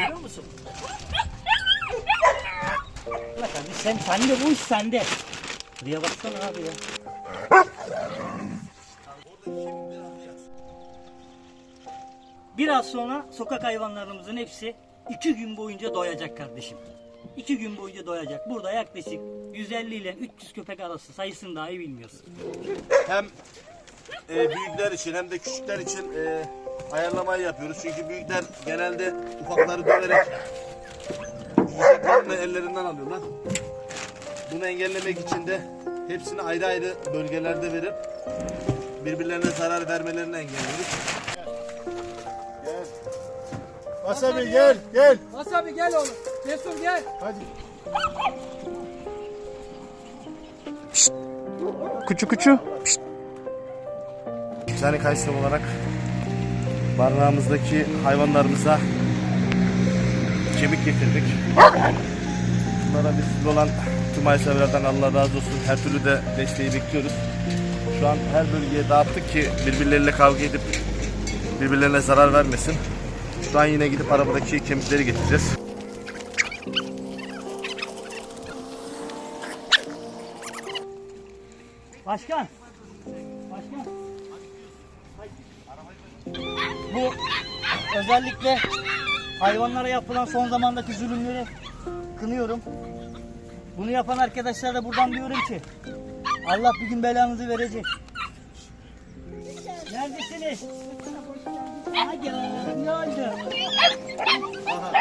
Görüyor musun? Bak abi sen sende bu iş sende. Buraya baksana abi ya. Biraz sonra sokak hayvanlarımızın hepsi iki gün boyunca doyacak kardeşim. İki gün boyunca doyacak. Burada yaklaşık 150 ile 300 köpek arası sayısını dahi bilmiyoruz. Hem e, büyükler için hem de küçükler için e, ayarlamayı yapıyoruz. Çünkü büyükler genelde ufakları döverek yiyeceklerini ellerinden alıyorlar. Bunu engellemek için de hepsini ayrı ayrı bölgelerde verip birbirlerine zarar vermelerini engelliyoruz. Gel. Wasabi gel gel. Wasabi gel oğlum. Cesur gel. Hadi. Küçü küçü. Yani Kayseri olarak barınağımızdaki hayvanlarımıza kemik getirdik. Bunlara biz olan tüm hayvanseverlerden Allah razı olsun. Her türlü de desteği bekliyoruz. Şu an her bölgeye dağıttık ki birbirleriyle kavga edip birbirlerine zarar vermesin. Şu an yine gidip arabadaki kemikleri getireceğiz. Başkan. Başkan. Bu özellikle hayvanlara yapılan son zamandaki zulümleri kınıyorum. Bunu yapan arkadaşlara da buradan diyorum ki Allah bir gün belanızı verecek. Neredesiniz? Hadi ne oldu? Aha.